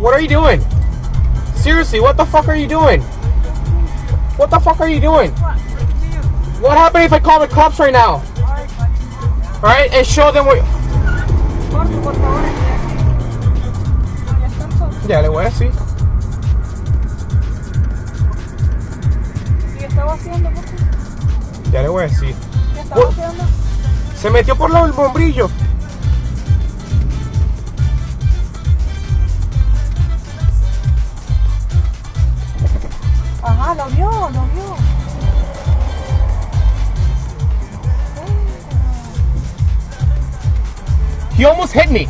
What are you doing? Seriously, what the fuck are you doing? What the fuck are you doing? What happened if I call the cops right now? Alright, and show them what. Corte, por favor. Ya están solos. Ya le voy a decir. ¿Qué estaba haciendo? Ya le voy a decir. ¿Qué estaba Por- haciendo? Se metió por lo del Ajá, lo vio, lo vio. He almost hit me.